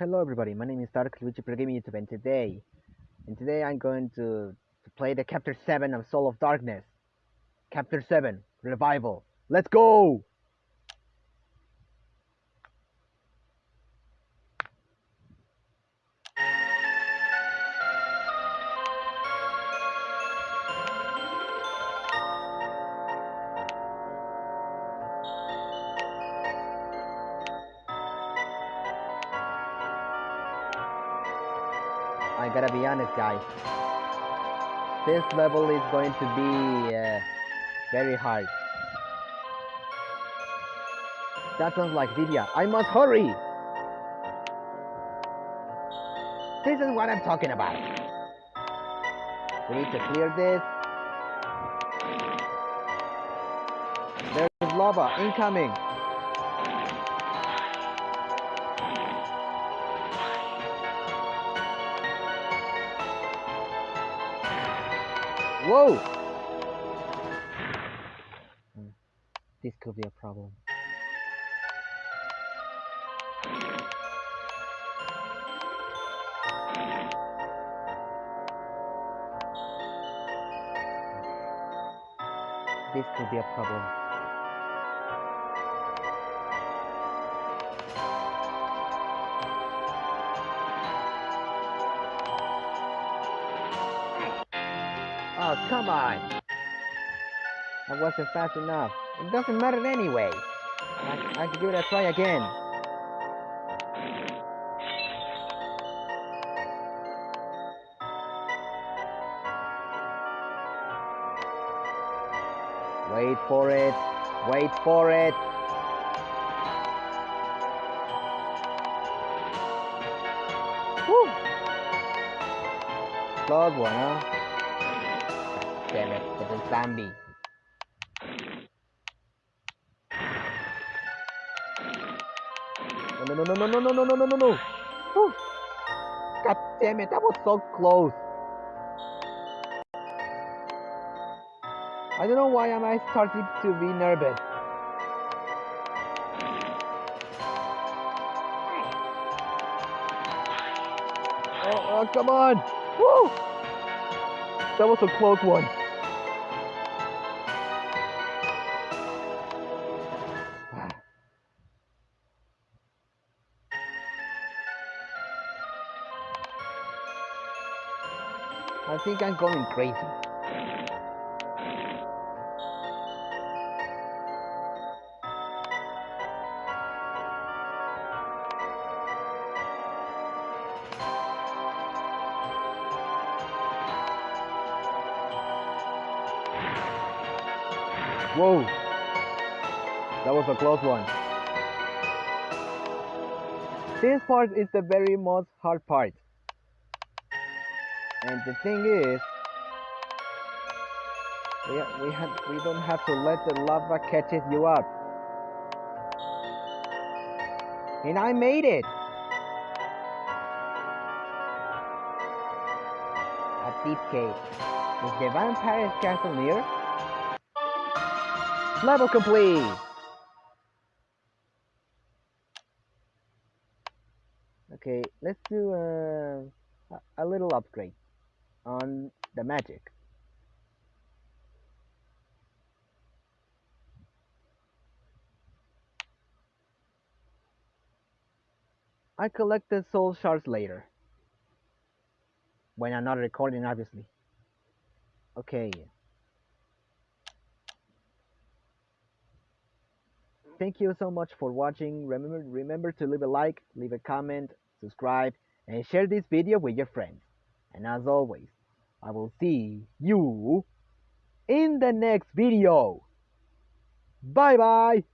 Hello everybody, my name is Dark Luigi Pro Gaming YouTube and today and today I'm going to, to play the chapter 7 of Soul of Darkness. Chapter 7, Revival. Let's go! I gotta be honest guys. This level is going to be uh, very hard. That sounds like Didia. I must hurry! This is what I'm talking about. We need to clear this. There's lava incoming. Whoa! This could be a problem. This could be a problem. Come on! I wasn't fast enough. It doesn't matter anyway. I, I can give it a try again. Wait for it. Wait for it. Woo! Close one, huh? Damn it, it's a zombie. No, no, no, no, no, no, no, no, no, no, no. God damn it, that was so close. I don't know why am I starting to be nervous. Oh, oh come on! Woo! That was a close one. I think I'm going crazy. Whoa! That was a close one. This part is the very most hard part. And the thing is, we, we, have, we don't have to let the lava catches you up. And I made it! A deep cave. Is the vampire's castle near? Level complete! Okay, let's do uh, a, a little upgrade on the magic. I collect the soul shards later. When I'm not recording, obviously. Okay. Thank you so much for watching. Remember, remember to leave a like, leave a comment, subscribe, and share this video with your friends. And as always, I will see you in the next video. Bye bye.